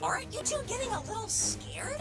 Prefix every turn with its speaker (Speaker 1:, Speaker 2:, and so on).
Speaker 1: Aren't you two getting a little scared?